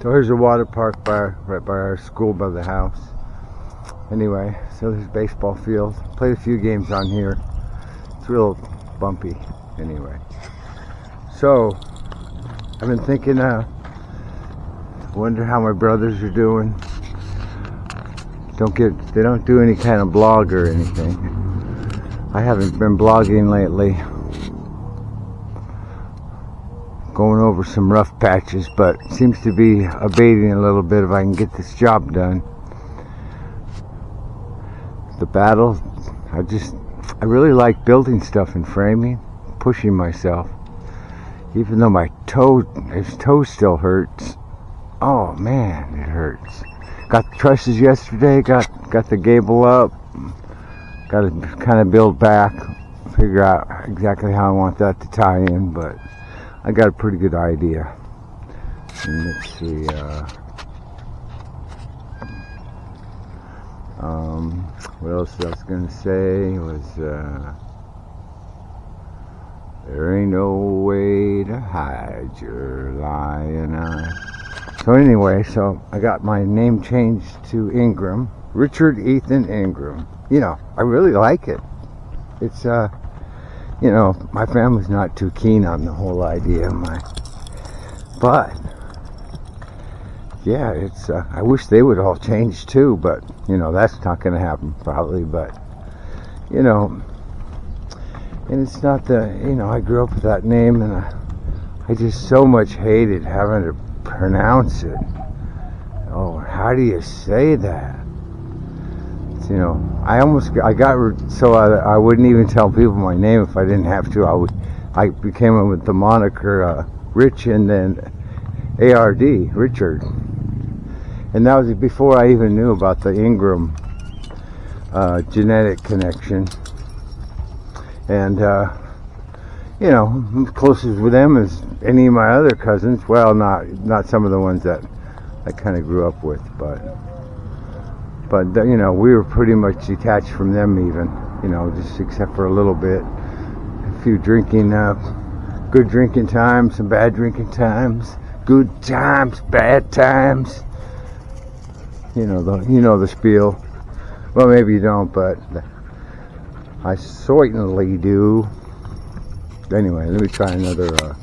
So here's a water park by right by our school by the house. Anyway, so there's baseball field. Played a few games on here. It's real bumpy. Anyway, so I've been thinking. Uh, wonder how my brothers are doing. Don't get. They don't do any kind of blog or anything. I haven't been blogging lately going over some rough patches, but seems to be abating a little bit if I can get this job done. The battle, I just, I really like building stuff and framing, pushing myself. Even though my toe, his toe still hurts. Oh man, it hurts. Got the trusses yesterday, got, got the gable up. Got to kind of build back, figure out exactly how I want that to tie in, but I got a pretty good idea. And let's see. Uh, um, what else I was going to say was uh, there ain't no way to hide your lying eye. So anyway, so I got my name changed to Ingram, Richard Ethan Ingram. You know, I really like it. It's uh you know, my family's not too keen on the whole idea of my, but yeah, it's, uh, I wish they would all change too, but you know, that's not going to happen probably, but you know, and it's not the, you know, I grew up with that name and I, I just so much hated having to pronounce it. Oh, how do you say that? You know, I almost I got so I, I wouldn't even tell people my name if I didn't have to. I would I became with the moniker uh, Rich and then ARD Richard, and that was before I even knew about the Ingram uh, genetic connection. And uh, you know, closest with them as any of my other cousins. Well, not not some of the ones that I kind of grew up with, but but you know we were pretty much detached from them even you know just except for a little bit. A few drinking uh, good drinking times some bad drinking times. Good times bad times. You know the you know the spiel. Well maybe you don't but I certainly do. Anyway let me try another uh,